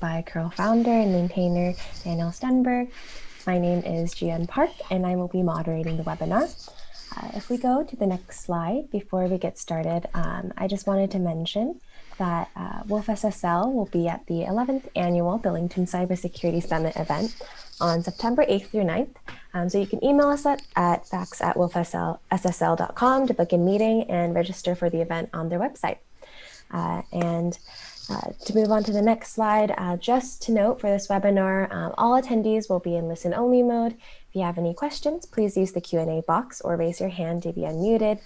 by Curl founder and maintainer Daniel Stenberg. My name is Jian Park, and I will be moderating the webinar. Uh, if we go to the next slide, before we get started, um, I just wanted to mention that uh, Wolf SSL will be at the 11th annual Billington Cybersecurity Summit event on September 8th through 9th. Um, so you can email us at, at facts at wolfssl.com to book a meeting and register for the event on their website. Uh, and uh, to move on to the next slide, uh, just to note for this webinar, um, all attendees will be in listen-only mode. If you have any questions, please use the Q&A box or raise your hand to be unmuted.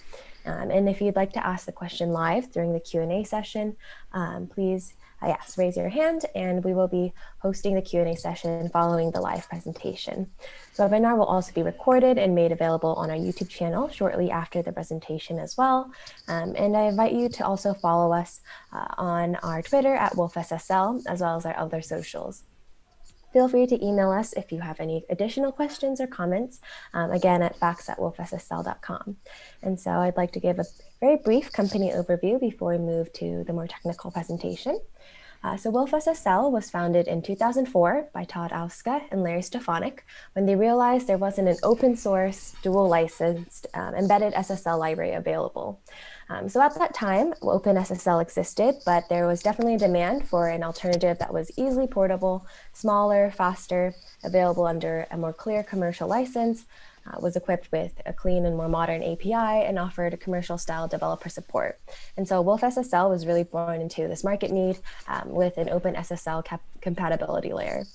Um, and if you'd like to ask the question live during the Q&A session, um, please uh, yes, raise your hand and we will be hosting the Q&A session following the live presentation. The webinar will also be recorded and made available on our YouTube channel shortly after the presentation as well. Um, and I invite you to also follow us uh, on our Twitter at WolfSSL, as well as our other socials. Feel free to email us if you have any additional questions or comments, um, again at facts at wolfssl.com. And so I'd like to give a very brief company overview before we move to the more technical presentation. Uh, so Wolf SSL was founded in 2004 by Todd Ouska and Larry Stefonic when they realized there wasn't an open source, dual licensed, um, embedded SSL library available. Um, so at that time, OpenSSL existed, but there was definitely a demand for an alternative that was easily portable, smaller, faster, available under a more clear commercial license, uh, was equipped with a clean and more modern API and offered commercial style developer support. And so Wolf SSL was really born into this market need um, with an open SSL compatibility layer.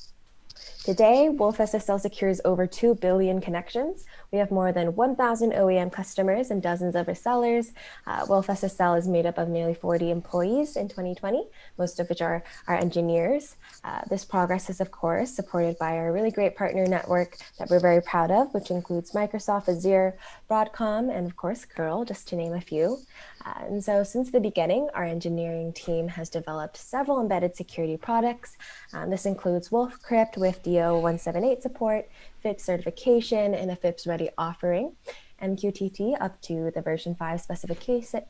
Today, Wolf SSL secures over 2 billion connections. We have more than 1,000 OEM customers and dozens of resellers. Uh, Wolf SSL is made up of nearly 40 employees in 2020, most of which are our engineers. Uh, this progress is, of course, supported by our really great partner network that we're very proud of, which includes Microsoft Azure, Broadcom, and of course, Curl, just to name a few. Uh, and so since the beginning, our engineering team has developed several embedded security products. Um, this includes Wolf Crypt with DO178 support, FIPS certification, and a FIPS ready offering, MQTT up to the version 5 specification,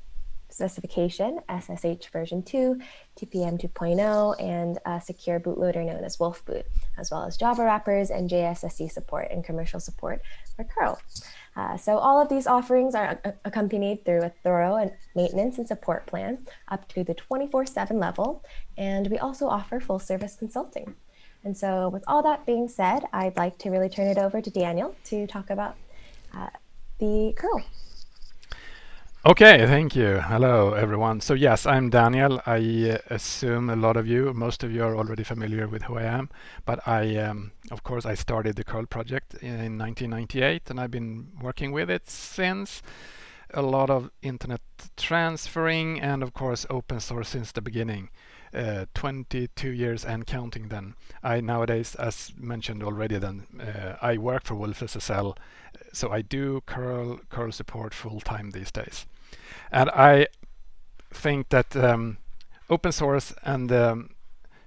specification, SSH version 2, TPM 2.0, and a secure bootloader known as Wolf Boot, as well as Java wrappers and JSSE support and commercial support for curl. Uh, so all of these offerings are accompanied through a thorough maintenance and support plan up to the 24-7 level, and we also offer full service consulting. And so with all that being said, I'd like to really turn it over to Daniel to talk about uh, the curl. Okay, thank you. Hello, everyone. So yes, I'm Daniel. I uh, assume a lot of you, most of you are already familiar with who I am, but I, um, of course, I started the curl project in 1998 and I've been working with it since. A lot of internet transferring and of course open source since the beginning. Uh, 22 years and counting then. I nowadays, as mentioned already then, uh, I work for Wolf SSL, so I do curl, curl support full time these days. And I think that um, open source and um,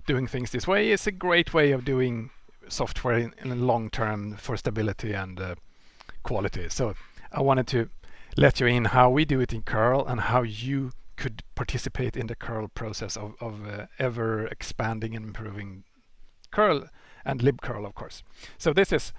doing things this way is a great way of doing software in, in the long term for stability and uh, quality. So I wanted to let you in how we do it in curl and how you could participate in the curl process of, of uh, ever expanding and improving curl and libcurl of course. So this is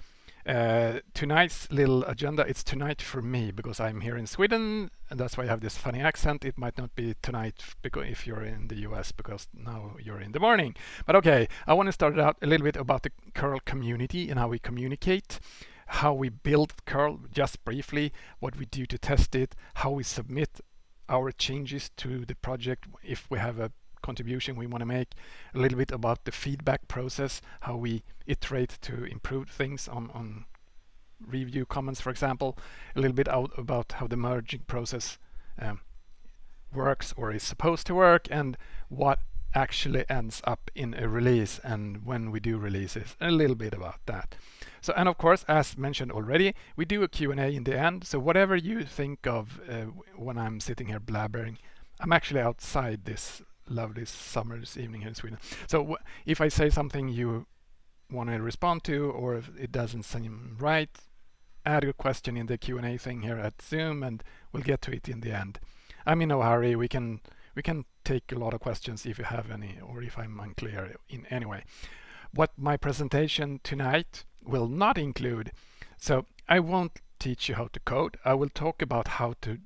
uh, tonight's little agenda. It's tonight for me because I'm here in Sweden and that's why I have this funny accent. It might not be tonight because if you're in the US because now you're in the morning. But okay, I want to start out a little bit about the curl community and how we communicate how we build curl just briefly what we do to test it how we submit our changes to the project if we have a contribution we want to make, a little bit about the feedback process, how we iterate to improve things on, on review comments, for example, a little bit out about how the merging process um, works or is supposed to work and what actually ends up in a release and when we do releases, a little bit about that. So, and of course, as mentioned already, we do a Q&A in the end. So whatever you think of uh, when I'm sitting here blabbering, I'm actually outside this lovely summer's evening here in Sweden. So if I say something you want to respond to or if it doesn't seem right, add your question in the Q&A thing here at Zoom and we'll get to it in the end. I'm in no hurry. We can we can take a lot of questions if you have any or if I'm unclear in any way. What my presentation tonight will not include, so I won't teach you how to code. I will talk about how to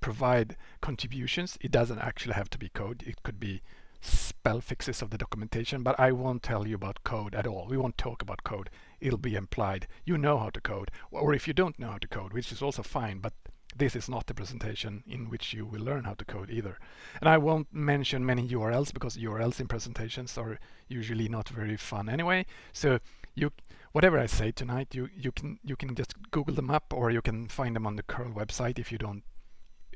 provide contributions. It doesn't actually have to be code. It could be spell fixes of the documentation, but I won't tell you about code at all. We won't talk about code. It'll be implied. You know how to code, or if you don't know how to code, which is also fine, but this is not the presentation in which you will learn how to code either. And I won't mention many URLs because URLs in presentations are usually not very fun anyway. So you whatever I say tonight, you you can you can just Google them up or you can find them on the curl website if you don't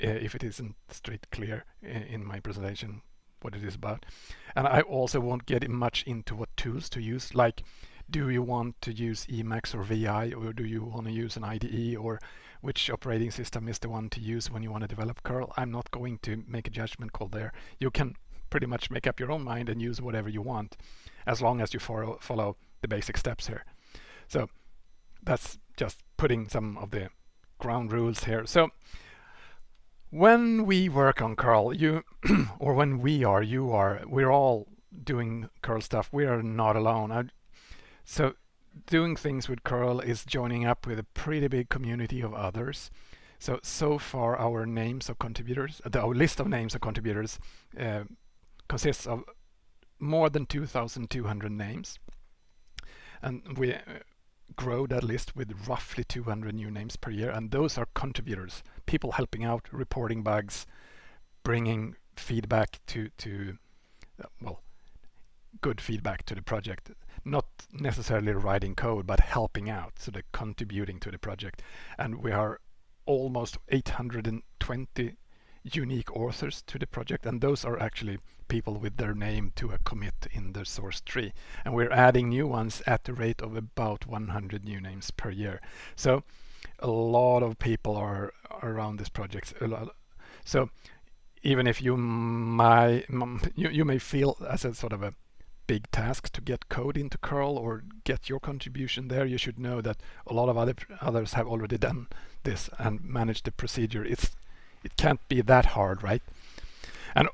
uh, if it isn't straight clear in my presentation what it is about. And I also won't get much into what tools to use like do you want to use Emacs or VI or do you want to use an IDE or which operating system is the one to use when you want to develop curl. I'm not going to make a judgment call there. You can pretty much make up your own mind and use whatever you want as long as you follow, follow the basic steps here. So that's just putting some of the ground rules here. So when we work on curl, you or when we are, you are, we're all doing curl stuff. We are not alone. I, so doing things with curl is joining up with a pretty big community of others. So, so far our names of contributors, uh, our list of names of contributors uh, consists of more than 2,200 names. And we uh, grow that list with roughly 200 new names per year. And those are contributors, people helping out, reporting bugs, bringing feedback to, to uh, well, good feedback to the project not necessarily writing code, but helping out, so they're contributing to the project. And we are almost 820 unique authors to the project, and those are actually people with their name to a commit in the source tree. And we're adding new ones at the rate of about 100 new names per year. So a lot of people are around this project. So even if you might, you, you may feel as a sort of a big task to get code into curl or get your contribution there you should know that a lot of other others have already done this and managed the procedure. It's it can't be that hard right? And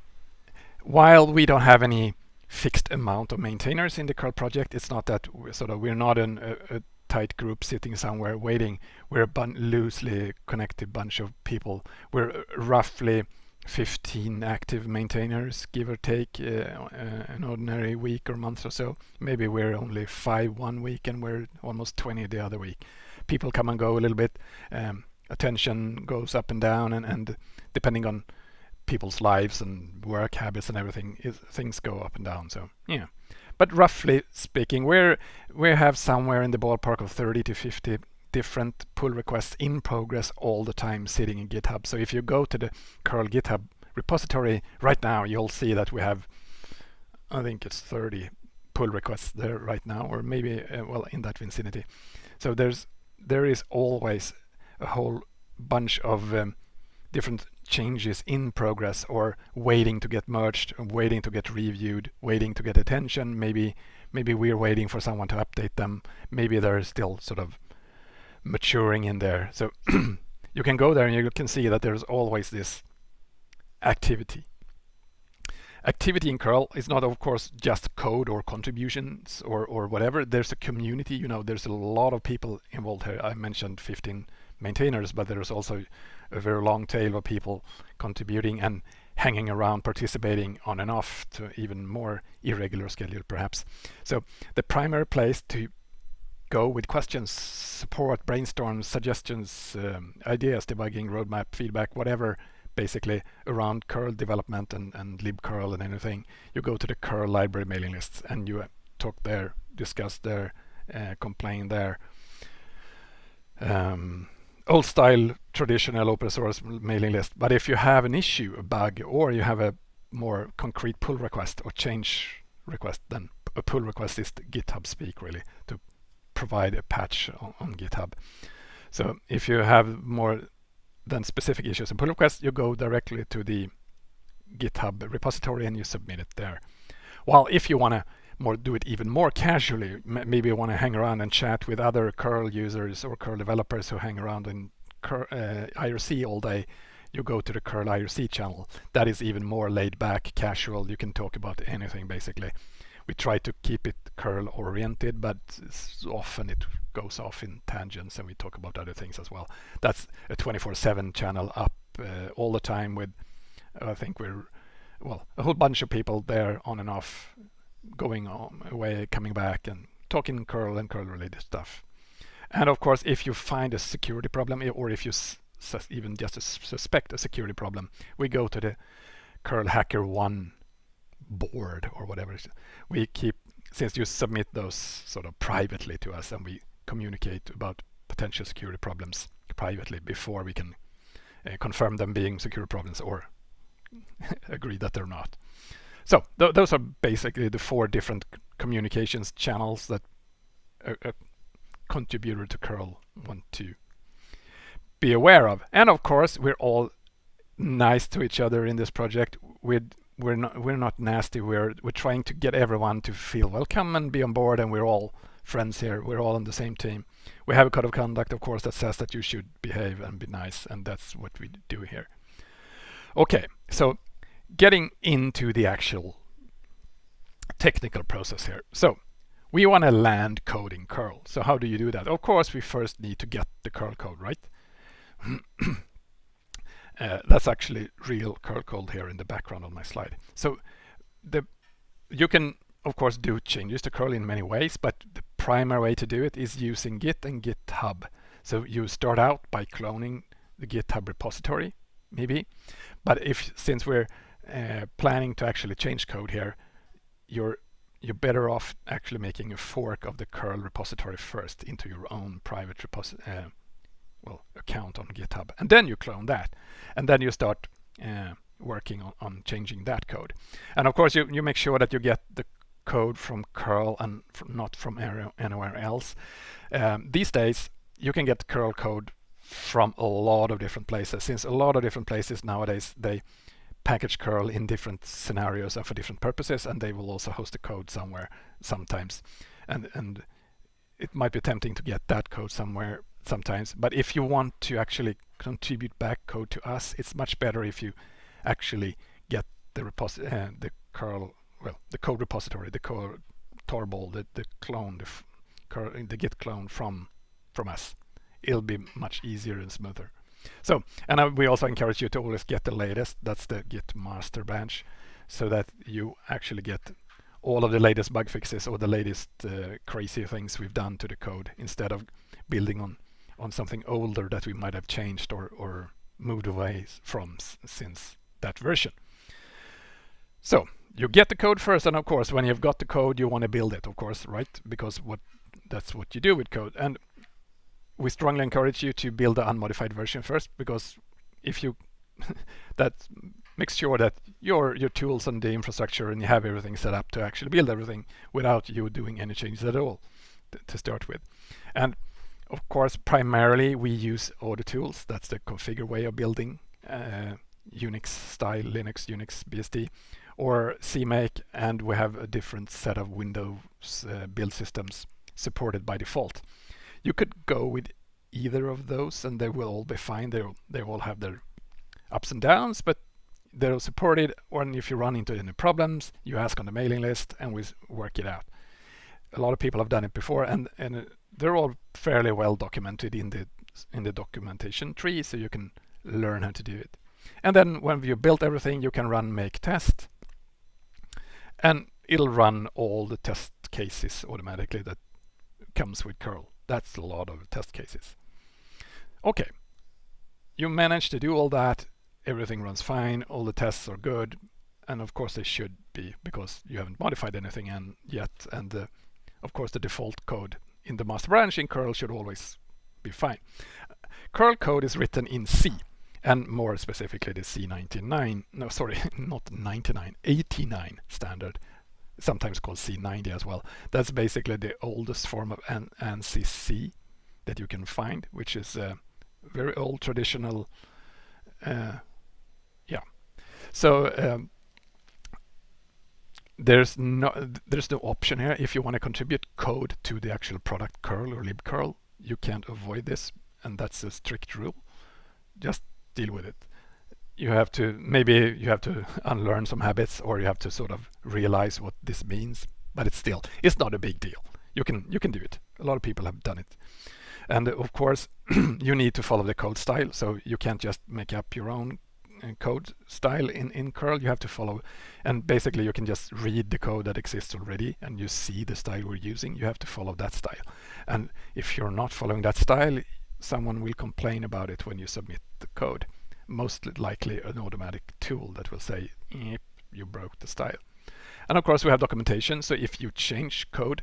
while we don't have any fixed amount of maintainers in the curl project it's not that we're sort of we're not in a, a tight group sitting somewhere waiting. We're a loosely connected bunch of people. We're uh, roughly 15 active maintainers, give or take, uh, uh, an ordinary week or month or so. Maybe we're only five one week and we're almost 20 the other week. People come and go a little bit. Um, attention goes up and down, and, and depending on people's lives and work habits and everything, it, things go up and down. So yeah, but roughly speaking, we're we have somewhere in the ballpark of 30 to 50 different pull requests in progress all the time sitting in GitHub. So if you go to the curl GitHub repository right now, you'll see that we have, I think it's 30 pull requests there right now, or maybe, uh, well, in that vicinity. So there's there is always a whole bunch of um, different changes in progress or waiting to get merged, waiting to get reviewed, waiting to get attention. Maybe maybe we're waiting for someone to update them. Maybe they're still sort of maturing in there. So you can go there and you can see that there's always this activity. Activity in curl is not, of course, just code or contributions or, or whatever. There's a community, you know, there's a lot of people involved here. I mentioned 15 maintainers, but there's also a very long tail of people contributing and hanging around, participating on and off to even more irregular schedule, perhaps. So the primary place to go with questions, support, brainstorms, suggestions, um, ideas, debugging, roadmap, feedback, whatever, basically around curl development and, and libcurl and anything. You go to the curl library mailing lists and you uh, talk there, discuss there, uh, complain there. Um, old style traditional open source mailing list. But if you have an issue, a bug, or you have a more concrete pull request or change request, then a pull request is GitHub speak really to provide a patch on, on GitHub. So if you have more than specific issues and pull requests, you go directly to the GitHub repository and you submit it there. While if you want to more do it even more casually, maybe you want to hang around and chat with other curl users or curl developers who hang around in uh, IRC all day, you go to the curl IRC channel. That is even more laid back, casual. You can talk about anything basically. We try to keep it curl oriented, but often it goes off in tangents and we talk about other things as well. That's a 24-7 channel up uh, all the time with, I think we're, well, a whole bunch of people there on and off, going on, away, coming back and talking curl and curl related stuff. And of course, if you find a security problem or if you even just suspect a security problem, we go to the curl HackerOne board or whatever. We keep, since you submit those sort of privately to us and we communicate about potential security problems privately before we can uh, confirm them being security problems or agree that they're not. So th those are basically the four different communications channels that a, a contributor to curl want to be aware of. And of course, we're all nice to each other in this project. We're we're not we're not nasty. We're we're trying to get everyone to feel welcome and be on board, and we're all friends here. We're all on the same team. We have a code of conduct, of course, that says that you should behave and be nice, and that's what we do here. Okay, so getting into the actual technical process here. So we want to land coding curl. So how do you do that? Of course, we first need to get the curl code, right? uh, that's actually real curl code here in the background on my slide. So the you can of course do changes to curl in many ways, but the primary way to do it is using Git and GitHub. So you start out by cloning the GitHub repository, maybe. But if since we're uh, planning to actually change code here, you're you're better off actually making a fork of the curl repository first into your own private repository uh, account on github. And then you clone that and then you start uh, working on, on, changing that code. And of course you, you make sure that you get the code from curl and from, not from anywhere else. Um, these days you can get curl code from a lot of different places since a lot of different places nowadays they package curl in different scenarios and for different purposes and they will also host the code somewhere sometimes. And and it might be tempting to get that code somewhere sometimes. But if you want to actually contribute back code to us it's much better if you actually get the repository uh, the curl well the code repository the code tarball the, the clone the, curl, the git clone from from us. It'll be much easier and smoother. So, and uh, we also encourage you to always get the latest. That's the Git master branch, so that you actually get all of the latest bug fixes or the latest uh, crazy things we've done to the code instead of building on on something older that we might have changed or, or moved away from since that version. So you get the code first, and of course, when you've got the code, you want to build it, of course, right? Because what that's what you do with code. And we strongly encourage you to build the unmodified version first because if you that makes sure that your your tools and the infrastructure and you have everything set up to actually build everything without you doing any changes at all to start with and of course primarily we use auto tools that's the configure way of building uh, Unix style Linux Unix BSD or CMake and we have a different set of Windows uh, build systems supported by default you could go with either of those and they will all be fine. They they all have their ups and downs, but they're supported. Or if you run into any problems, you ask on the mailing list and we work it out. A lot of people have done it before, and and they're all fairly well documented in the in the documentation tree, so you can learn how to do it. And then when you built everything, you can run make test, and it'll run all the test cases automatically that comes with curl. That's a lot of test cases. Okay, you managed to do all that. Everything runs fine. All the tests are good. And of course they should be because you haven't modified anything and yet. And uh, of course the default code in the master branch in curl should always be fine. Curl code is written in C and more specifically the C99, no sorry, not 99, 89 standard sometimes called C90 as well. That's basically the oldest form of An ANSI C that you can find, which is a very old traditional, uh, yeah. So um, there's no there's no option here. If you want to contribute code to the actual product curl or libcurl, you can't avoid this, and that's a strict rule. Just deal with it. you have to maybe you have to unlearn some habits or you have to sort of realize what this means but it's still it's not a big deal you can you can do it a lot of people have done it and of course you need to follow the code style so you can't just make up your own code style in in curl you have to follow. And basically you can just read the code that exists already and you see the style we're using. You have to follow that style. And if you're not following that style someone will complain about it when you submit the code. Most likely an automatic tool that will say you broke the style. And of course we have documentation. So if you change code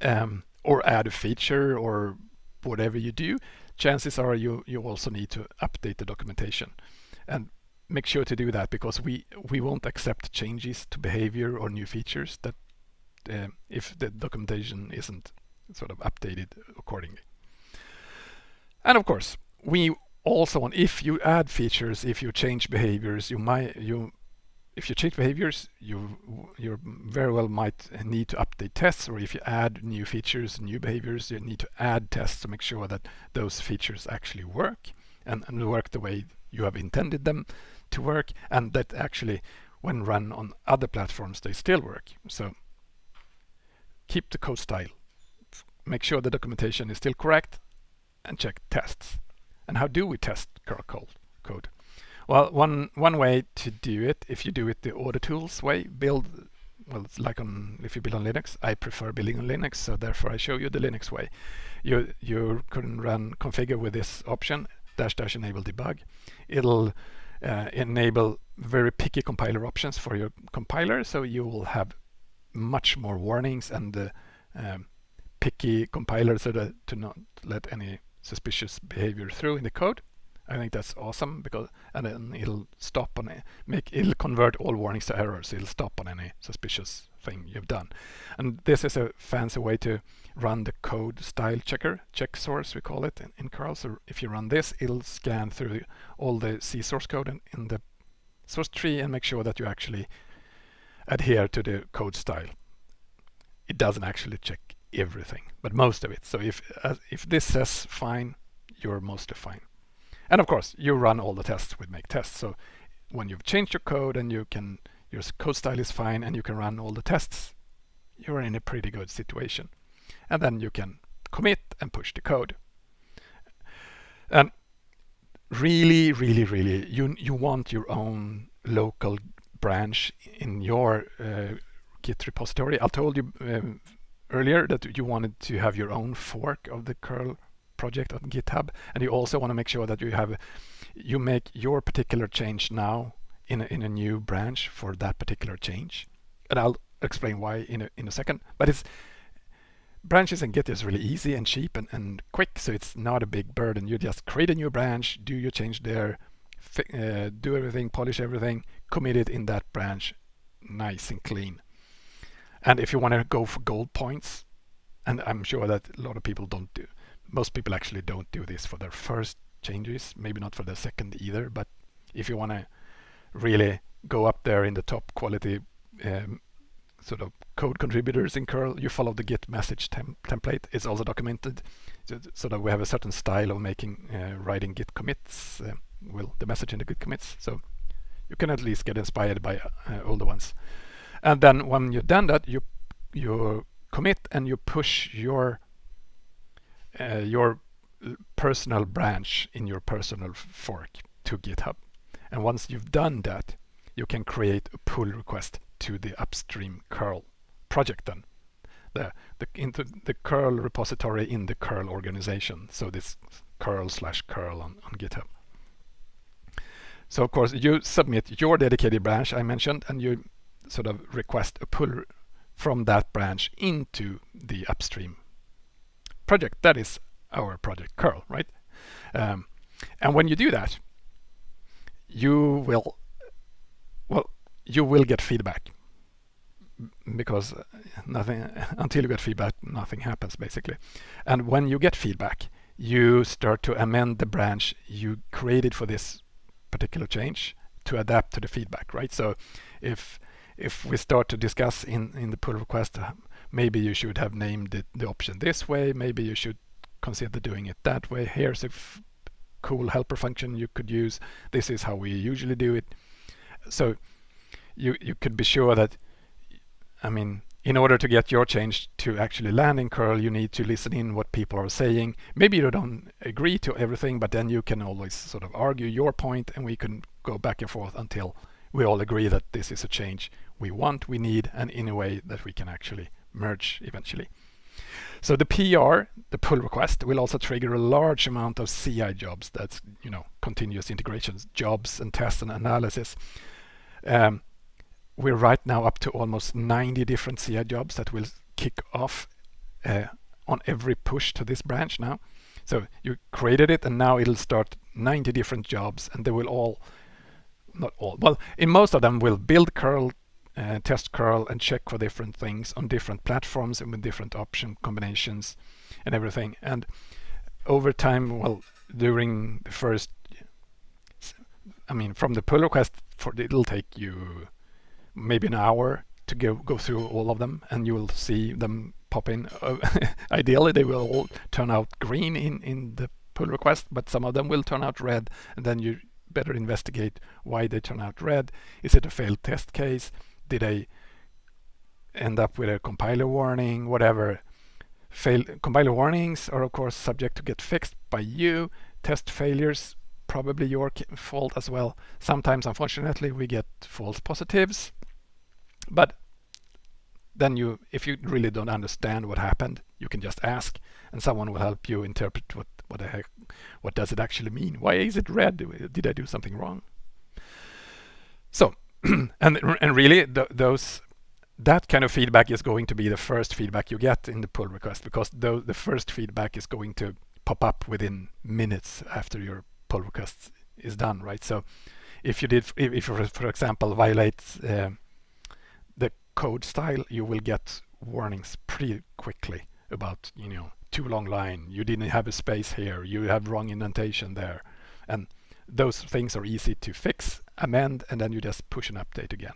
um, or add a feature or whatever you do chances are you you also need to update the documentation and make sure to do that because we we won't accept changes to behavior or new features that uh, if the documentation isn't sort of updated accordingly. And of course we also want if you add features, if you change behaviors, you might you if you change behaviors, you you very well might need to update tests, or if you add new features, new behaviors, you need to add tests to make sure that those features actually work and, and work the way you have intended them to work, and that actually, when run on other platforms, they still work. So keep the code style, make sure the documentation is still correct, and check tests. And how do we test curl code? Well, one one way to do it, if you do it the order AutoTools way, build, well, it's like on if you build on Linux. I prefer building on Linux, so therefore I show you the Linux way. You you can run configure with this option dash dash enable debug. It'll uh, enable very picky compiler options for your compiler, so you will have much more warnings and uh, um, picky compiler so that to not let any suspicious behavior through in the code. I think that's awesome because and then it'll stop on it, make it'll convert all warnings to errors. It'll stop on any suspicious thing you've done. And this is a fancy way to run the code style checker, check source we call it in, in curl. So if you run this, it'll scan through all the C source code in, in the source tree and make sure that you actually adhere to the code style. It doesn't actually check everything, but most of it. So if uh, if this says fine, you're mostly fine. And of course, you run all the tests with make tests. So when you've changed your code and you can your code style is fine and you can run all the tests, you're in a pretty good situation. And then you can commit and push the code. And really, really, really, you you want your own local branch in your uh, Git repository. I told you um, earlier that you wanted to have your own fork of the curl project on GitHub, and you also want to make sure that you have you make your particular change now in a, in a new branch for that particular change, and I'll explain why in a, in a second. But it's branches in Git is really easy and cheap and, and quick, so it's not a big burden. You just create a new branch, do your change there, uh, do everything, polish everything, commit it in that branch, nice and clean. And if you want to go for gold points, and I'm sure that a lot of people don't do, most people actually don't do this for their first changes, maybe not for the second either, but if you want to really go up there in the top quality um, sort of code contributors in curl, you follow the git message tem template. It's also documented so, so, that we have a certain style of making uh, writing git commits, uh, well, the message in the git commits. So you can at least get inspired by uh, older ones. And then when you've done that, you you commit and you push your uh, your personal branch in your personal fork to GitHub. And once you've done that, you can create a pull request to the upstream curl project then. The, the, into the curl repository in the curl organization. So this curl slash curl on, on GitHub. So of course you submit your dedicated branch I mentioned and you sort of request a pull from that branch into the upstream project. That is our project curl, right? Um, and when you do that, you will, well, you will get feedback because nothing until you get feedback nothing happens basically and when you get feedback you start to amend the branch you created for this particular change to adapt to the feedback right so if if we start to discuss in, in the pull request, uh, maybe you should have named it, the option this way, maybe you should consider doing it that way. Here's a cool helper function you could use. This is how we usually do it. So you you could be sure that I mean in order to get your change to actually land in curl you need to listen in what people are saying maybe you don't agree to everything but then you can always sort of argue your point and we can go back and forth until we all agree that this is a change we want we need and in a way that we can actually merge eventually so the PR, the pull request, will also trigger a large amount of CI jobs. That's you know continuous integrations jobs and tests and analysis. Um, we're right now up to almost 90 different CI jobs that will kick off uh, on every push to this branch now. So you created it and now it'll start 90 different jobs and they will all, not all, well, in most of them will build curl, uh, test curl and check for different things on different platforms and with different option combinations and everything. And over time, well, during the first, I mean, from the pull request, for it'll take you maybe an hour to go go through all of them and you will see them pop in. Uh, ideally they will all turn out green in, in the pull request, but some of them will turn out red and then you better investigate why they turn out red. Is it a failed test case? Did I end up with a compiler warning? Whatever. Fail compiler warnings are of course subject to get fixed by you. Test failures probably your fault as well. Sometimes unfortunately we get false positives but then you, if you really don't understand what happened, you can just ask and someone will help you interpret what, what the heck, what does it actually mean? Why is it red? Did I do something wrong? So, and, and really th those, that kind of feedback is going to be the first feedback you get in the pull request because the, the first feedback is going to pop up within minutes after your pull request is done, right? So if you did, if, if you, for example, violate uh, code style, you will get warnings pretty quickly about, you know, too long line, you didn't have a space here, you have wrong indentation there. And those things are easy to fix, amend, and then you just push an update again.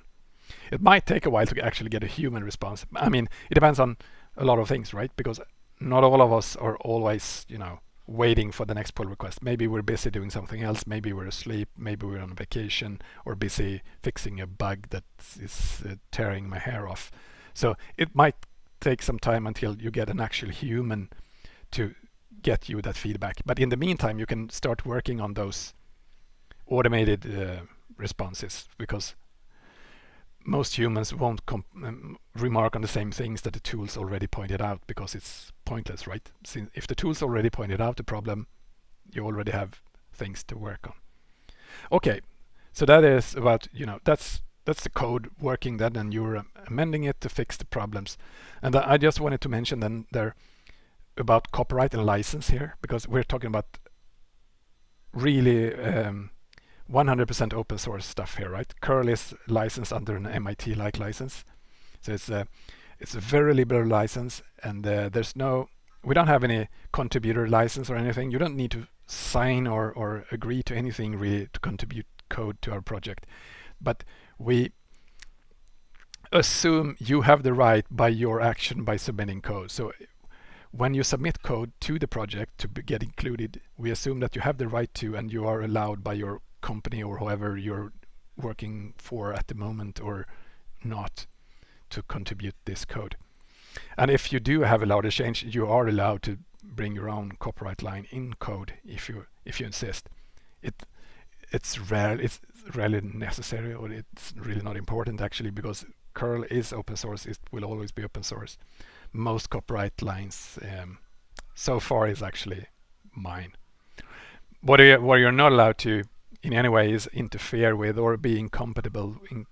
It might take a while to actually get a human response. I mean, it depends on a lot of things, right? Because not all of us are always, you know, waiting for the next pull request. Maybe we're busy doing something else. Maybe we're asleep. Maybe we're on vacation or busy fixing a bug that is uh, tearing my hair off. So it might take some time until you get an actual human to get you that feedback. But in the meantime, you can start working on those automated uh, responses because most humans won't um, remark on the same things that the tools already pointed out because it's pointless, right? Since if the tools already pointed out the problem, you already have things to work on. Okay, so that is about, you know, that's that's the code working then and you're amending it to fix the problems. And I just wanted to mention then there about copyright and license here because we're talking about really um, 100% open source stuff here, right? Curl is licensed under an MIT-like license. So it's a, it's a very liberal license and uh, there's no, we don't have any contributor license or anything. You don't need to sign or, or agree to anything really to contribute code to our project. But we assume you have the right by your action by submitting code. So when you submit code to the project to get included, we assume that you have the right to and you are allowed by your company or whoever you're working for at the moment or not to contribute this code. And if you do have a change, you are allowed to bring your own copyright line in code if you if you insist. It it's rare it's rarely necessary or it's really not important actually because curl is open source it will always be open source most copyright lines um, so far is actually mine what, are you, what you're not allowed to in any way is interfere with or be incompatible in,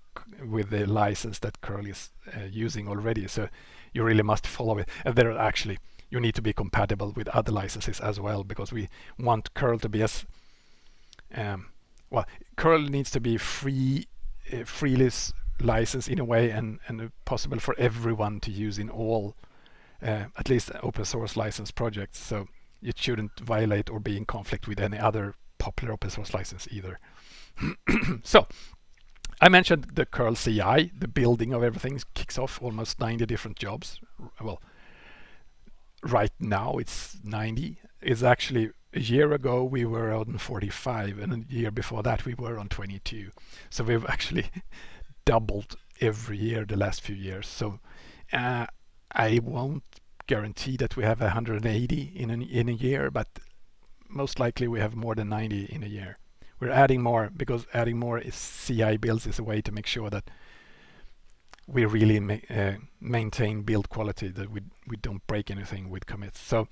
with the license that curl is uh, using already. So you really must follow it. And there are actually you need to be compatible with other licenses as well because we want curl to be as um, well curl needs to be free uh, freely licensed in a way and and possible for everyone to use in all uh, at least open source license projects. So it shouldn't violate or be in conflict with any other popular open source license either. so I mentioned the curl CI, the building of everything kicks off almost 90 different jobs. Well, right now it's 90. It's actually a year ago we were on 45 and a year before that we were on 22 so we've actually doubled every year the last few years so uh, I won't guarantee that we have 180 in an, in a year but most likely we have more than 90 in a year. We're adding more because adding more is CI builds is a way to make sure that we really ma uh, maintain build quality that we we don't break anything with commits. So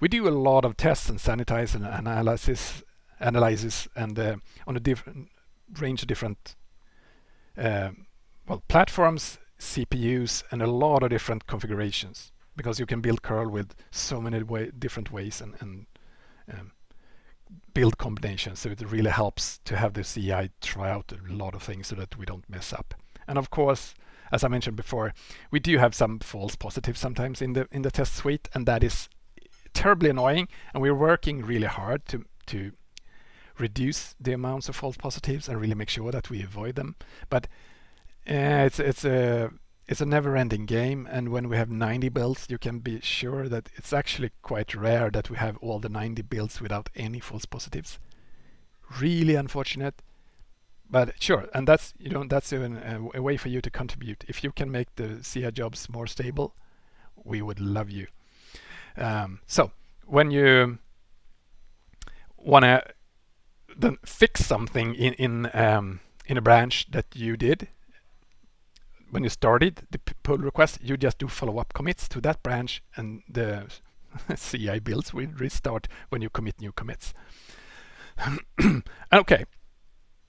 we do a lot of tests and sanitize and analysis analysis and uh, on a different range of different uh, well platforms CPUs and a lot of different configurations because you can build curl with so many way, different ways and, and um, build combinations so it really helps to have the CI try out a lot of things so that we don't mess up. And of course as I mentioned before we do have some false positives sometimes in the in the test suite and that is terribly annoying and we're working really hard to to reduce the amounts of false positives and really make sure that we avoid them. But uh, it's it's a it's a never-ending game and when we have 90 builds you can be sure that it's actually quite rare that we have all the 90 builds without any false positives. Really unfortunate but sure and that's you know that's even a, a, way for you to contribute. If you can make the CI jobs more stable we would love you. Um, so when you want to fix something in in um, in a branch that you did when you started the pull request, you just do follow-up commits to that branch and the CI builds will restart when you commit new commits. okay,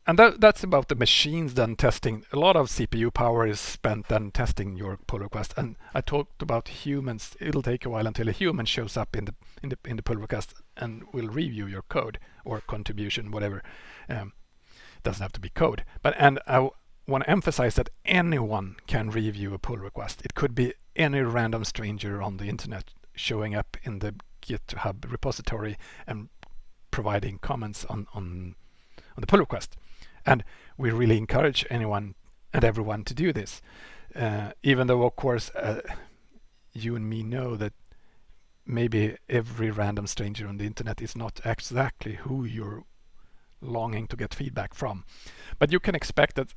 and that, that's about the machines then testing. A lot of CPU power is spent then testing your pull request. And I talked about humans. It'll take a while until a human shows up in the in the in the pull request and will review your code or contribution, whatever. Um, doesn't have to be code, but and I want to emphasize that anyone can review a pull request. It could be any random stranger on the internet showing up in the GitHub repository and providing comments on, on, on the pull request. And we really encourage anyone and everyone to do this. Uh, even though, of course, uh, you and me know that maybe every random stranger on the internet is not exactly who you're longing to get feedback from. But you can expect that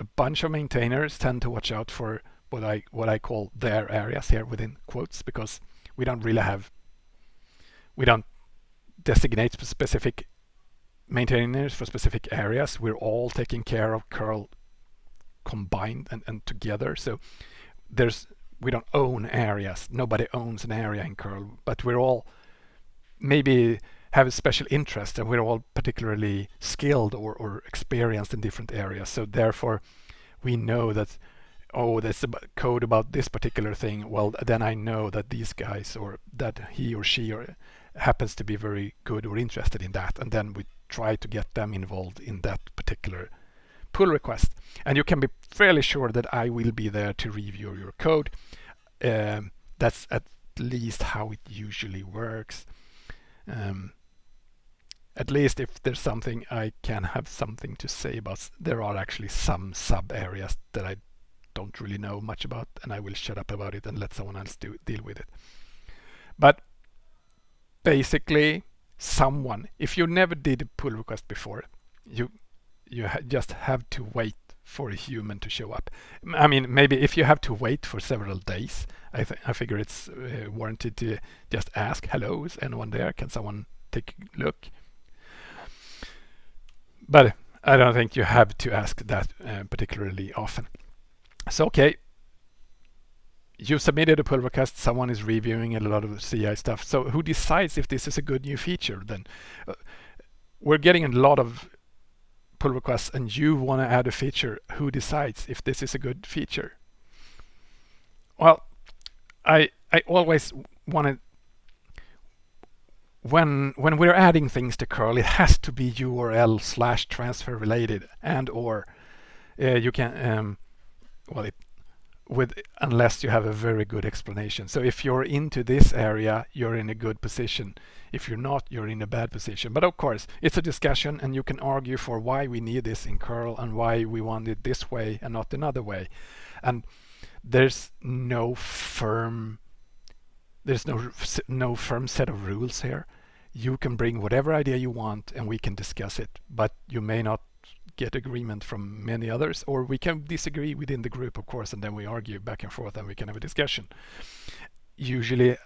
a bunch of maintainers tend to watch out for what I what I call their areas here within quotes because we don't really have we don't designate specific maintainers for specific areas. We're all taking care of curl combined and, and together. So there's we don't own areas. Nobody owns an area in curl, but we're all maybe have a special interest and we're all particularly skilled or, or experienced in different areas. So therefore we know that oh there's a code about this particular thing. Well then I know that these guys or that he or she or happens to be very good or interested in that. And then we try to get them involved in that particular pull request. And you can be fairly sure that I will be there to review your code. Um, that's at least how it usually works. Um, at least if there's something I can have something to say about, there are actually some sub areas that I don't really know much about and I will shut up about it and let someone else do, deal with it. But basically someone, if you never did a pull request before, you you ha just have to wait for a human to show up. I mean, maybe if you have to wait for several days, I, I figure it's uh, warranted to just ask, hello, is anyone there? Can someone take a look? But I don't think you have to ask that uh, particularly often. So, okay, you submitted a pull request, someone is reviewing a lot of CI stuff. So who decides if this is a good new feature then? Uh, we're getting a lot of pull requests and you want to add a feature. Who decides if this is a good feature? Well, I I always want to when when we're adding things to curl it has to be url slash transfer related and or uh, you can um, well it, with unless you have a very good explanation. So if you're into this area you're in a good position. If you're not you're in a bad position. But of course it's a discussion and you can argue for why we need this in curl and why we want it this way and not another way. And there's no firm there's no no firm set of rules here. you can bring whatever idea you want and we can discuss it, but you may not get agreement from many others, or we can disagree within the group, of course, and then we argue back and forth and we can have a discussion. Usually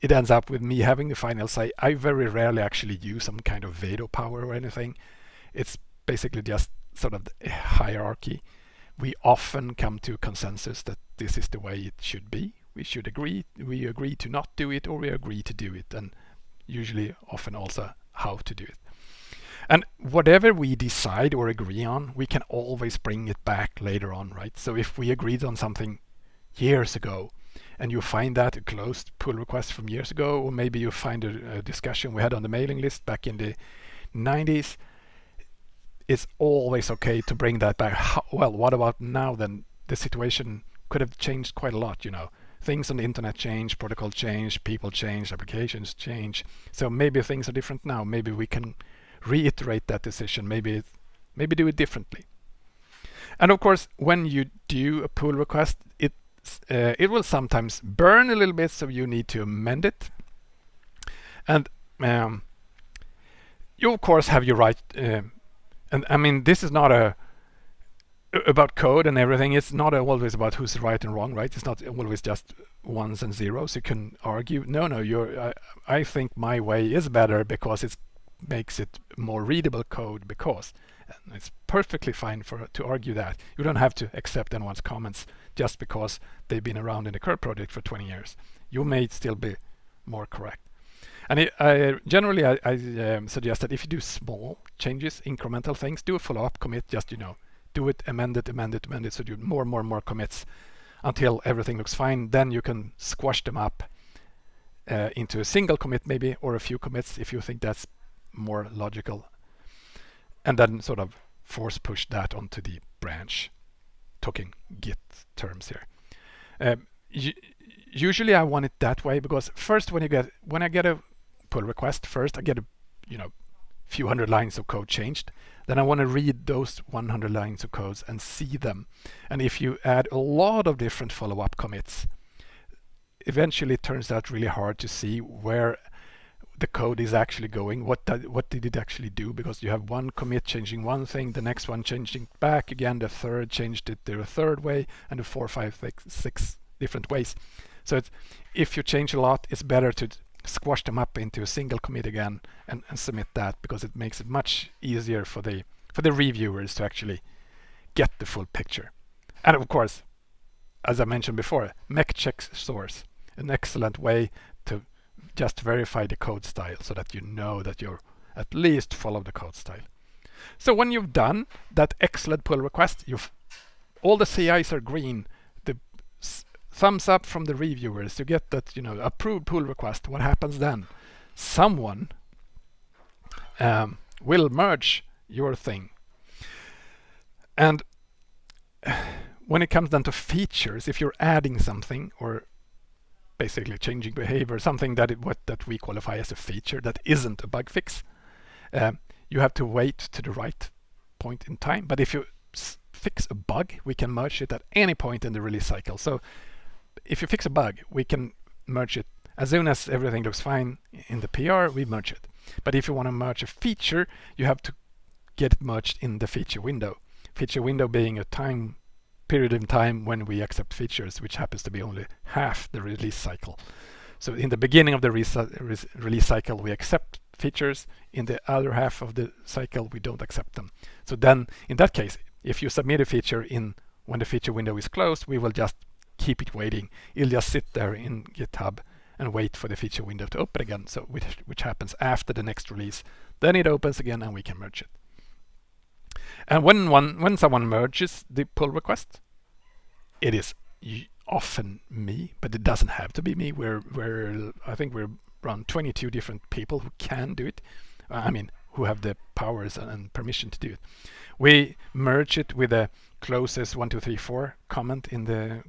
it ends up with me having the final say. I very rarely actually use some kind of veto power or anything. It's basically just sort of hierarchy. We often come to consensus that this is the way it should be. We should agree. We agree to not do it, or we agree to do it, and usually, often also how to do it. And whatever we decide or agree on, we can always bring it back later on, right? So if we agreed on something years ago, and you find that a closed pull request from years ago, or maybe you find a, a discussion we had on the mailing list back in the 90s, it's always okay to bring that back. How, well, what about now then? The situation could have changed quite a lot, you know. Things on the internet change, protocol change, people change, applications change. So maybe things are different now. Maybe we can reiterate that decision, maybe maybe do it differently. And of course, when you do a pull request, it uh, it will sometimes burn a little bit, so you need to amend it. And um, you of course have your right. Uh, and I mean, this is not a about code and everything. It's not always about who's right and wrong, right? It's not always just ones and zeros. You can argue. No, no. You're. I, I think my way is better because it makes it more readable code because and it's perfectly fine for to argue that you don't have to accept anyone's comments just because they've been around in the curl project for 20 years you may still be more correct and it, uh, generally I, I um, suggest that if you do small changes incremental things do a follow-up commit just you know do it amend it amend it amend it so do more more more commits until everything looks fine. Then you can squash them up uh, into a single commit maybe or a few commits if you think that's more logical. And then sort of force push that onto the branch talking git terms here. Um, usually I want it that way because first when you get when I get a pull request first I get a you know few hundred lines of code changed then I want to read those 100 lines of codes and see them and if you add a lot of different follow-up commits eventually it turns out really hard to see where the code is actually going. What did, what did it actually do? Because you have one commit changing one thing, the next one changing back again, the third changed it the third way, and the four, five, six, six different ways. So if you change a lot, it's better to squash them up into a single commit again and, and submit that because it makes it much easier for the for the reviewers to actually get the full picture. And of course, as I mentioned before, make checksrc, an excellent way to just verify the code style so that you know that you're at least follow the code style. So when you've done that excellent pull request, you've all the CIs are green, thumbs up from the reviewers, you get that, you know, approved pull request. What happens then? Someone um, will merge your thing. And when it comes down to features, if you're adding something or basically changing behavior, something that it, what that we qualify as a feature that isn't a bug fix. Um, you have to wait to the right point in time. But if you fix a bug, we can merge it at any point in the release cycle. So if you fix a bug, we can merge it as soon as everything looks fine in the PR, we merge it. But if you want to merge a feature, you have to get it merged in the feature window. Feature window being a time period in time when we accept features, which happens to be only half the release cycle. So in the beginning of the re release cycle, we accept features. In the other half of the cycle, we don't accept them. So then, in that case, if you submit a feature in when the feature window is closed, we will just keep it waiting. It'll just sit there in GitHub and wait for the feature window to open again, so which, which happens after the next release. Then it opens again and we can merge it. And when one when someone merges the pull request, it is often me, but it doesn't have to be me. We're we're I think we're around 22 different people who can do it. I mean, who have the powers and permission to do it. We merge it with the closest one two three four comment in the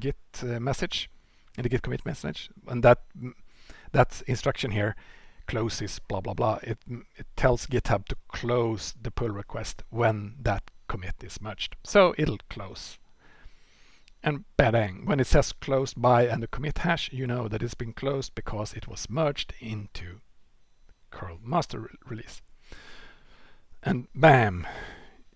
Git uh, message, in the Git commit message, and that that instruction here closes blah blah blah. It it tells GitHub to close the pull request when that commit is merged. So it'll close and bang, when it says closed by and the commit hash, you know that it's been closed because it was merged into curl master re release. And bam,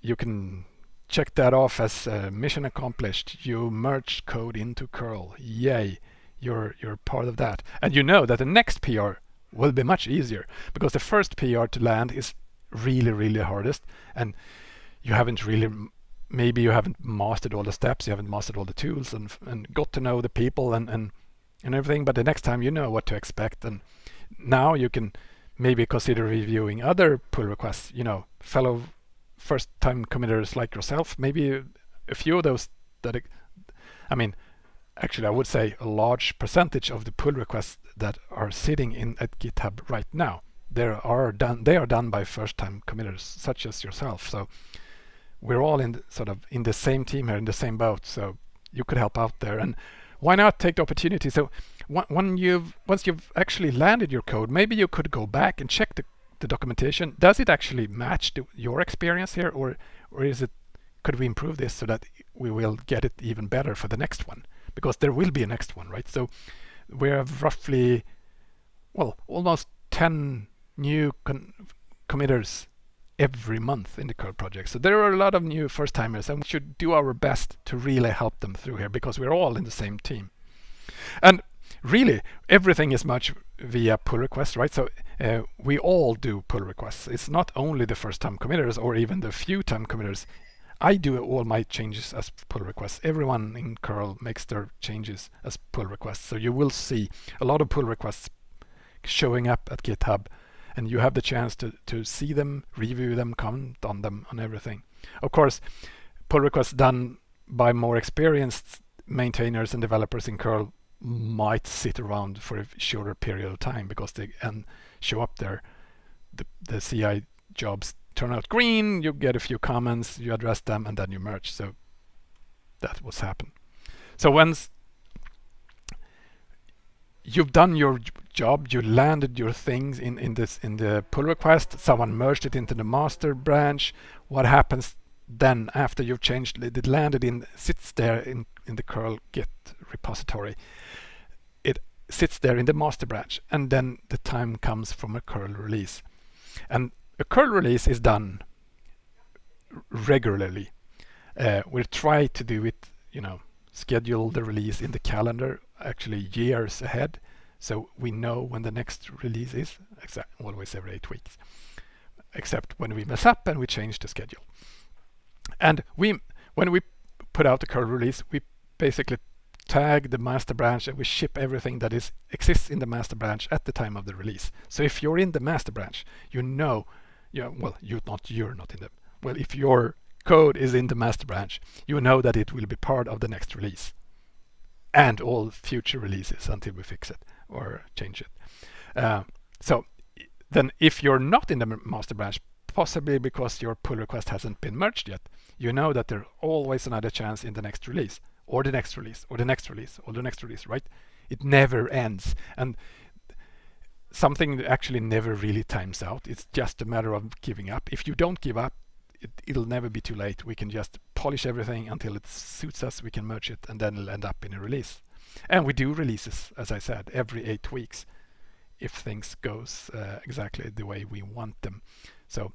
you can check that off as uh, mission accomplished. You merged code into curl. Yay, you're, you're part of that. And you know that the next PR will be much easier because the first PR to land is really, really hardest. And you haven't really, maybe you haven't mastered all the steps, you haven't mastered all the tools and, and got to know the people and, and, and everything. But the next time you know what to expect. And now you can maybe consider reviewing other pull requests, you know, fellow first time committers like yourself, maybe a few of those that, I mean, actually I would say a large percentage of the pull requests that are sitting in at GitHub right now, there are done, they are done by first time committers such as yourself. So we're all in the, sort of in the same team here, in the same boat. So you could help out there. And why not take the opportunity? So when you've once you've actually landed your code, maybe you could go back and check the, the documentation. Does it actually match the, your experience here, or or is it? Could we improve this so that we will get it even better for the next one? Because there will be a next one, right? So we have roughly, well, almost 10 new committers every month in the curl project. So there are a lot of new first timers and we should do our best to really help them through here because we're all in the same team. And really everything is much via pull requests, right? So uh, we all do pull requests. It's not only the first time committers or even the few time committers. I do all my changes as pull requests. Everyone in curl makes their changes as pull requests. So you will see a lot of pull requests showing up at GitHub and you have the chance to, to see them, review them, comment on them, on everything. Of course, pull requests done by more experienced maintainers and developers in curl might sit around for a shorter period of time because they and show up there. The, the CI jobs turn out green, you get a few comments, you address them, and then you merge. So that what's happened. So once you've done your job, you landed your things in, in this in the pull request, someone merged it into the master branch, what happens then after you've changed it, landed in, sits there in, in the curl git repository. It sits there in the master branch and then the time comes from a curl release. And a curl release is done regularly. Uh, we'll try to do it, you know, schedule the release in the calendar actually years ahead so we know when the next release is, always every eight weeks, except when we mess up and we change the schedule. And we, when we put out the curl release, we basically tag the master branch and we ship everything that is exists in the master branch at the time of the release. So if you're in the master branch, you know, you well, you're not you're not in the well, if your code is in the master branch, you know that it will be part of the next release and all future releases until we fix it or change it. Uh, so then if you're not in the master branch, possibly because your pull request hasn't been merged yet, you know that there's always another chance in the next release or the next release or the next release or the next release, right? It never ends. And something actually never really times out. It's just a matter of giving up. If you don't give up, it, will never be too late. We can just polish everything until it suits us. We can merge it and then it'll end up in a release. And we do releases, as I said, every eight weeks if things goes uh, exactly the way we want them. So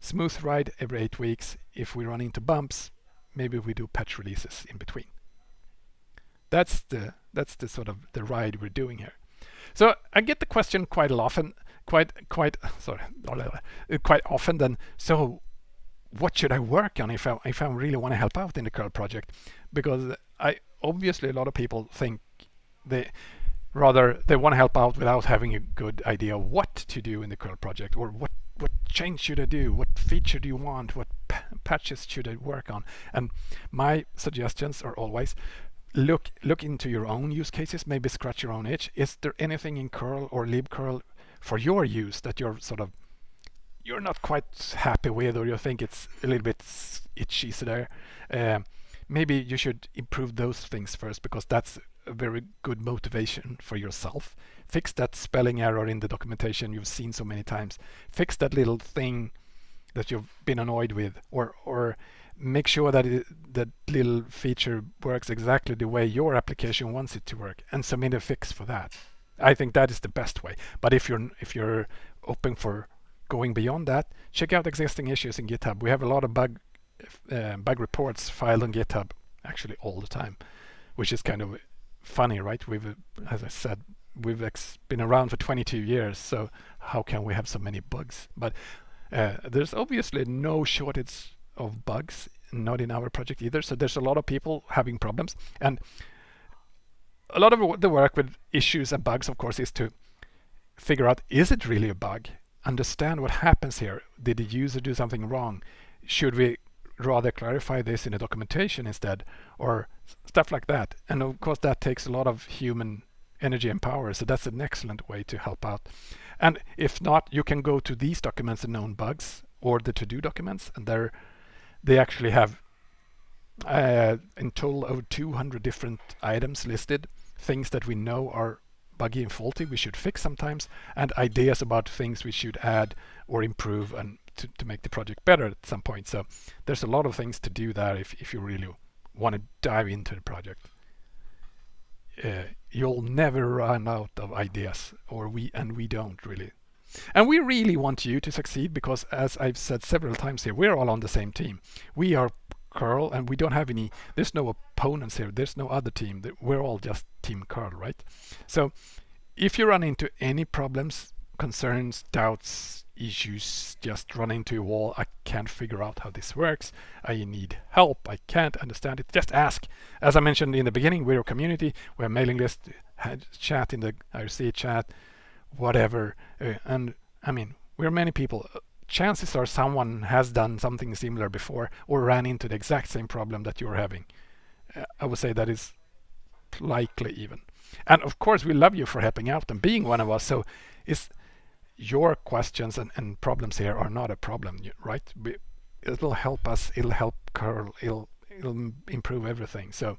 smooth ride every eight weeks. If we run into bumps, maybe we do patch releases in between. That's the that's the sort of the ride we're doing here. So I get the question quite often, quite quite sorry, uh, quite often. Then so what should I work on if I if I really want to help out in the curl project? Because I obviously a lot of people think they rather they want to help out without having a good idea what to do in the curl project or what what change should I do? What feature do you want? What patches should I work on? And my suggestions are always look look into your own use cases, maybe scratch your own itch. Is there anything in curl or libcurl for your use that you're sort of you're not quite happy with or you think it's a little bit itchy there uh, maybe you should improve those things first because that's a very good motivation for yourself fix that spelling error in the documentation you've seen so many times fix that little thing that you've been annoyed with or or make sure that it, that little feature works exactly the way your application wants it to work and submit a fix for that I think that is the best way. But if you're if you're open for going beyond that, check out existing issues in GitHub. We have a lot of bug uh, bug reports filed on GitHub actually all the time, which is kind of funny, right? We've, as I said, we've been around for 22 years, so how can we have so many bugs? But uh, there's obviously no shortage of bugs, not in our project either. So there's a lot of people having problems, and a lot of the work with issues and bugs, of course, is to figure out is it really a bug? Understand what happens here. Did the user do something wrong? Should we rather clarify this in a documentation instead or stuff like that. And of course that takes a lot of human energy and power so that's an excellent way to help out. And if not you can go to these documents and known bugs or the to-do documents and they they actually have uh, in total over 200 different items listed. Things that we know are buggy and faulty we should fix sometimes and ideas about things we should add or improve and to, to make the project better at some point. So there's a lot of things to do there if, if you really want to dive into the project. Uh, you'll never run out of ideas or we and we don't really. And we really want you to succeed because as I've said several times here we're all on the same team. We are curl and we don't have any there's no opponents here. There's no other team. We're all just team curl right? So if you run into any problems concerns doubts issues just run into a wall. I can't figure out how this works. I need help. I can't understand it. Just ask. As I mentioned in the beginning, we're a community. We're a mailing list, chat in the IRC chat, whatever. Uh, and I mean, we're many people. Chances are someone has done something similar before or ran into the exact same problem that you're having. Uh, I would say that is likely even. And of course, we love you for helping out and being one of us. So it's your questions and, and problems here are not a problem, right? It'll help us, it'll help Curl, it'll, it'll improve everything. So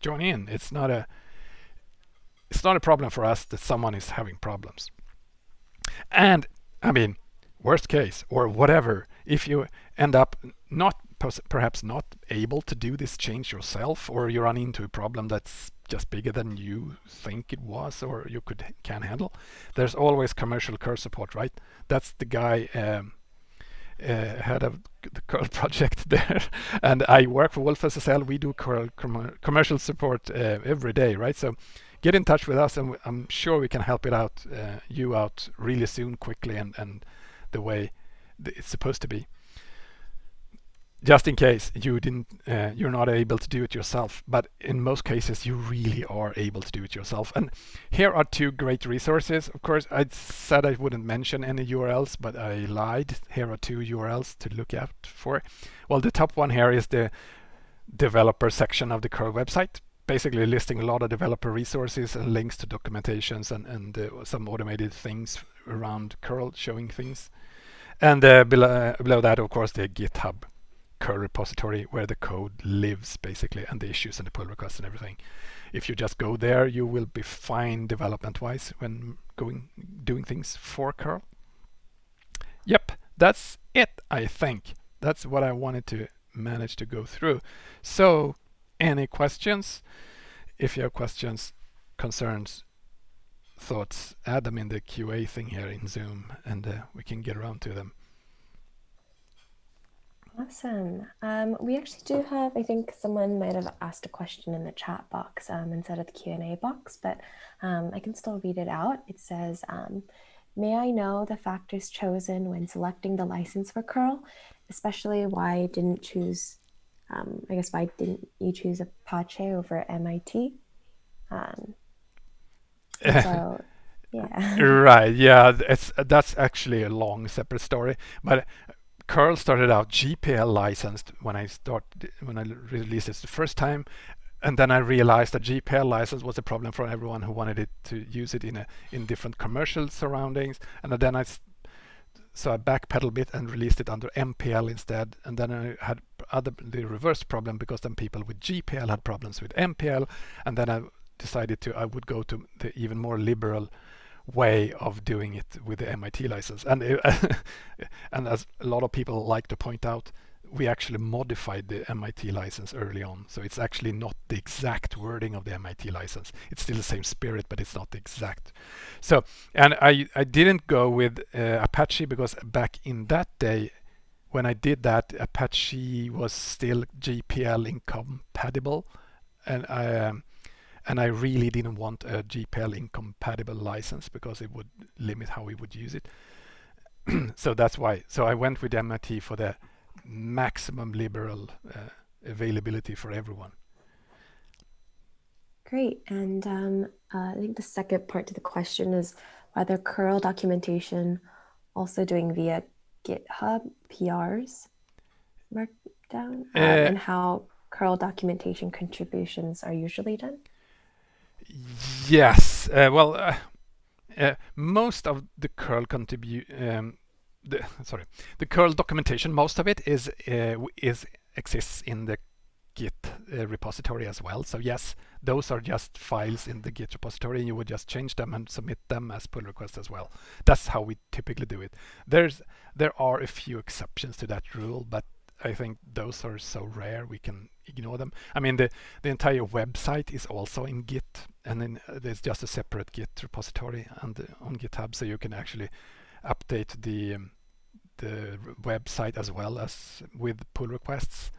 join in. It's not a it's not a problem for us that someone is having problems. And I mean, worst case or whatever, if you end up not perhaps not able to do this change yourself or you run into a problem that's just bigger than you think it was or you could can handle? There's always commercial curl support right? That's the guy um, uh, head of the curl project there. And I work for wolfSSL we do curl com commercial support uh, every day right? So get in touch with us and I'm sure we can help it out uh, you out really soon quickly and, and the way it's supposed to be just in case you didn't uh, you're not able to do it yourself but in most cases you really are able to do it yourself. And here are two great resources. Of course I said I wouldn't mention any URLs but I lied. Here are two URLs to look out for. Well the top one here is the developer section of the curl website basically listing a lot of developer resources and links to documentations and, and uh, some automated things around curl showing things. And uh, below, below that of course the github curl repository where the code lives basically and the issues and the pull requests and everything. If you just go there, you will be fine development wise when going doing things for curl. Yep, that's it, I think. That's what I wanted to manage to go through. So any questions? If you have questions, concerns, thoughts, add them in the QA thing here in Zoom and uh, we can get around to them. Awesome. Um, we actually do have, I think someone might have asked a question in the chat box um, instead of the Q&A box, but um, I can still read it out. It says, um, may I know the factors chosen when selecting the license for curl, especially why I didn't choose, um, I guess why didn't you choose Apache over MIT? Um, so, yeah. right. Yeah, it's that's actually a long separate story, but curl started out GPL licensed when I started when I released it the first time and then I realized that GPL license was a problem for everyone who wanted it to use it in a in different commercial surroundings and then I so I backpedaled a bit and released it under MPL instead and then I had other the reverse problem because then people with GPL had problems with MPL and then I decided to I would go to the even more liberal way of doing it with the MIT license. And it, and as a lot of people like to point out, we actually modified the MIT license early on. So it's actually not the exact wording of the MIT license. It's still the same spirit, but it's not exact. So, and I, I didn't go with uh, Apache because back in that day, when I did that, Apache was still GPL incompatible. And I, um, and I really didn't want a GPL incompatible license because it would limit how we would use it. so that's why. So I went with MIT for the maximum liberal uh, availability for everyone. Great. And um, uh, I think the second part to the question is whether curl documentation also doing via GitHub PRs markdown uh, and how curl documentation contributions are usually done? Yes. Uh, well, uh, uh, most of the curl contribute um, the sorry the curl documentation most of it is is exists in the git uh, repository as well. So yes those are just files in the git repository. And you would just change them and submit them as pull requests as well. That's how we typically do it. There's there are a few exceptions to that rule but I think those are so rare we can ignore them. I mean the the entire website is also in Git and then uh, there's just a separate Git repository and uh, on GitHub so you can actually update the um, the website as well as with pull requests.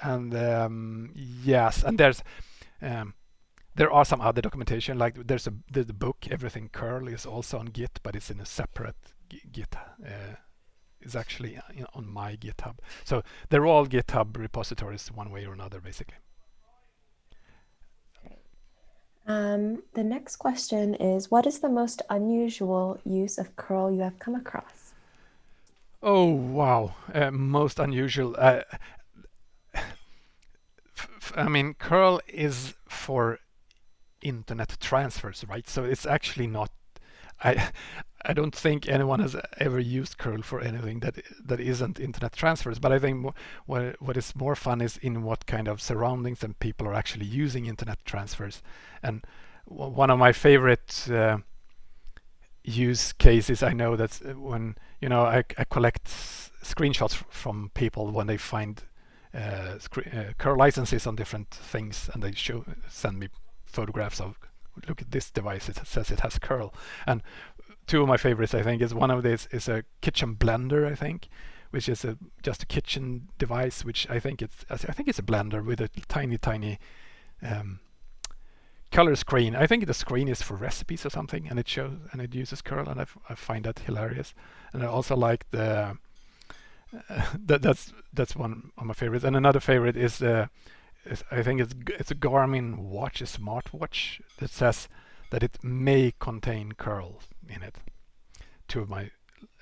And um, yes, and there's um, there are some other documentation like there's a the, the, book everything curl is also on Git, but it's in a separate Git. Uh, is actually uh, on my GitHub. So they're all GitHub repositories one way or another, basically. Um, the next question is, what is the most unusual use of curl you have come across? Oh, wow. Uh, most unusual. Uh, I mean, curl is for internet transfers, right? So it's actually not. I I don't think anyone has ever used curl for anything that that isn't internet transfers. But I think what what is more fun is in what kind of surroundings and people are actually using internet transfers. And one of my favorite uh, use cases I know that uh, when you know I, I collect screenshots from people when they find uh, uh, curl licenses on different things and they show send me photographs of look at this device it says it has curl and two of my favorites I think is one of these is a kitchen blender I think which is a just a kitchen device which I think it's I think it's a blender with a tiny tiny um, color screen. I think the screen is for recipes or something, and it shows and it uses curl, and I, find that hilarious. And I also like the uh, that that's that's one of my favorites. And another favorite is uh, I think it's it's a Garmin watch, a smartwatch that says that it may contain curl in it. Two of my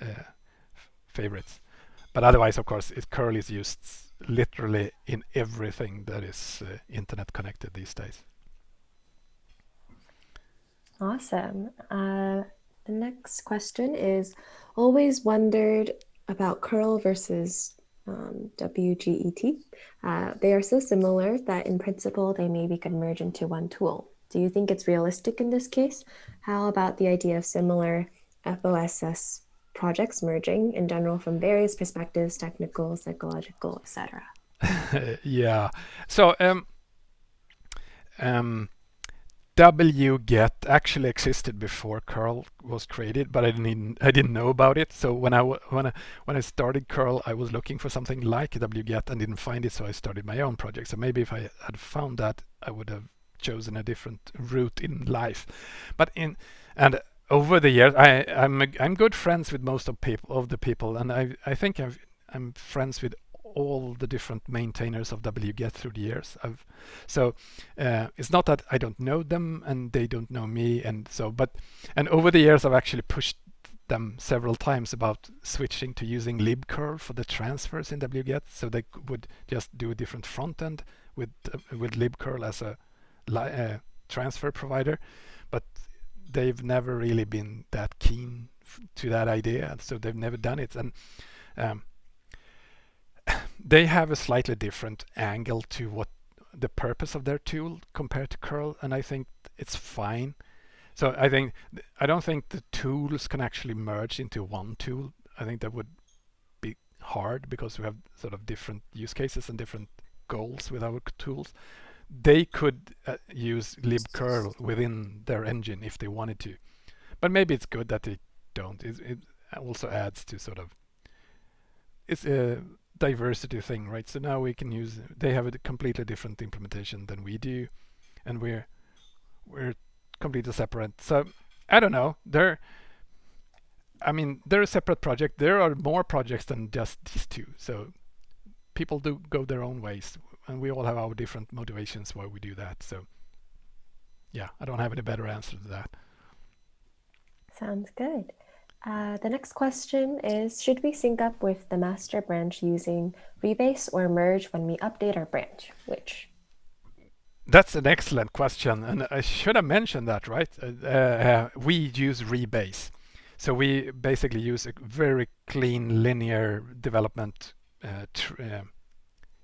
uh, favorites. But otherwise, of course, it curl is used literally in everything that is uh, internet connected these days. Awesome. Uh, the next question is always wondered about curl versus um, WGET. Uh, they are so similar that in principle they maybe could merge into one tool. Do you think it's realistic in this case? How about the idea of similar FOSS projects merging in general from various perspectives, technical, psychological, etc.? yeah. So um, um, wget actually existed before curl was created but i didn't i didn't know about it. So when i when i when i started curl i was looking for something like wget and didn't find it so i started my own project. So maybe if i had found that i would have chosen a different route in life. But in and over the years i i'm i'm good friends with most of people of the people and i i think I've, i'm friends with all the different maintainers of wget through the years. I've, so uh, it's not that I don't know them and they don't know me and so but and over the years I've actually pushed them several times about switching to using libcurl for the transfers in wget so they would just do a different front end with uh, with libcurl as a uh, transfer provider but they've never really been that keen to that idea. So they've never done it. And um, they have a slightly different angle to what the purpose of their tool compared to curl and I think it's fine so I think I don't think the tools can actually merge into one tool I think that would be hard because we have sort of different use cases and different goals with our tools. They could uh, use libcurl within their engine if they wanted to, but maybe it's good that they don't. It, it also adds to sort of it's a diversity thing, right? So now we can use. They have a completely different implementation than we do, and we're we're completely separate. So I don't know. They're I mean, they're a separate project. There are more projects than just these two. So people do go their own ways, and we all have our different motivations why we do that. So yeah, I don't have any better answer to that. Sounds good. Uh, the next question is, should we sync up with the master branch using rebase or merge when we update our branch? Which? That's an excellent question, and I should have mentioned that, right? Uh, uh, we use rebase. So we basically use a very clean linear development uh, uh,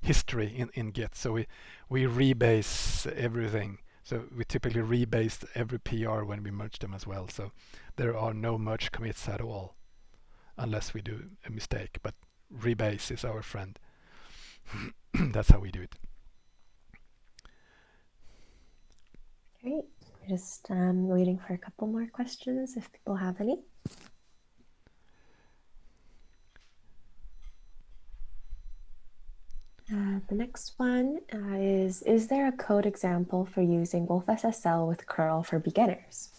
history in, in Git. So we, we rebase everything. So we typically rebase every PR when we merge them as well. So there are no merge commits at all unless we do a mistake. But rebase is our friend. That's how we do it. Great. Just um, waiting for a couple more questions if people have any. Uh, the next one uh, is, is there a code example for using wolfSSL with curl for beginners?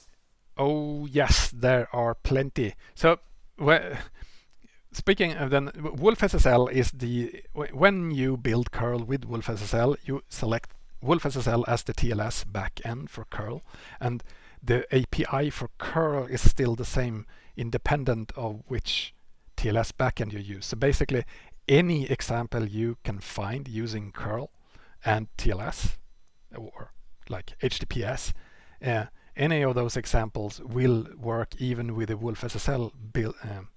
Oh, yes, there are plenty. So, well, speaking of then, wolfSSL is the, when you build curl with wolfSSL, you select wolfSSL as the TLS backend for curl, and the API for curl is still the same independent of which TLS backend you use. So basically, any example you can find using curl and TLS or like HTTPS, uh, any of those examples will work even with the wolfSSL build, um,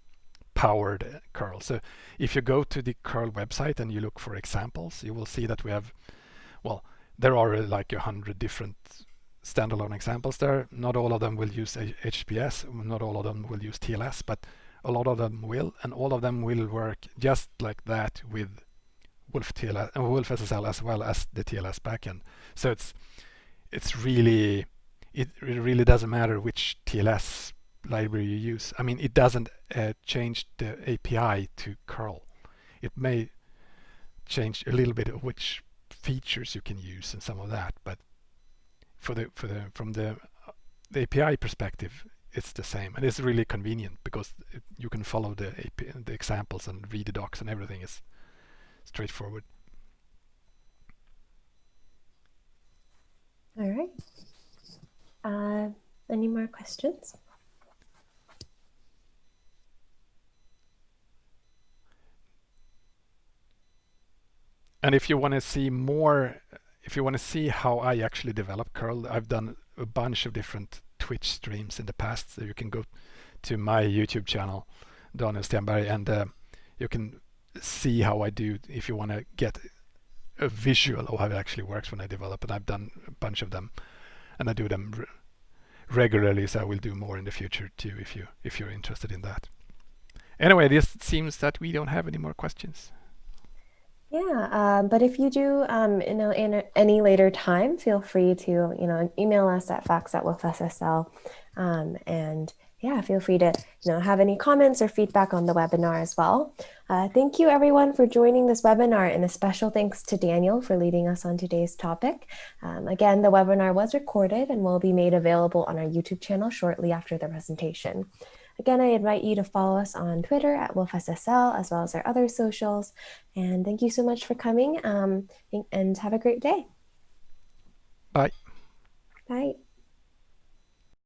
powered curl. So if you go to the curl website and you look for examples, you will see that we have, well, there are uh, like a hundred different standalone examples there. Not all of them will use HTTPS, not all of them will use TLS, but a lot of them will, and all of them will work just like that with Wolf TLS wolfSSL as well as the TLS backend. So it's it's really it, it really doesn't matter which TLS library you use. I mean, it doesn't uh, change the API to curl. It may change a little bit of which features you can use and some of that, but for the for the from the, the API perspective, it's the same and it's really convenient because it, you can follow the AP, the examples and read the docs and everything is straightforward. All right. Uh, any more questions? And if you want to see more, if you want to see how I actually develop curl, I've done a bunch of different Twitch streams in the past. So you can go to my YouTube channel, Daniel Stenberg, and uh, you can see how I do if you want to get a visual of how it actually works when I develop. And I've done a bunch of them, and I do them re regularly. So I will do more in the future too, if you if you're interested in that. Anyway, this seems that we don't have any more questions. Yeah, um, but if you do, um, you know, in any later time, feel free to, you know, email us at facts at wolfSSL. Um, and yeah, feel free to, you know, have any comments or feedback on the webinar as well. Uh, thank you everyone for joining this webinar and a special thanks to Daniel for leading us on today's topic. Um, again, the webinar was recorded and will be made available on our YouTube channel shortly after the presentation. Again, I invite you to follow us on Twitter at WolfSSL as well as our other socials. And thank you so much for coming um, and have a great day. Bye. Bye.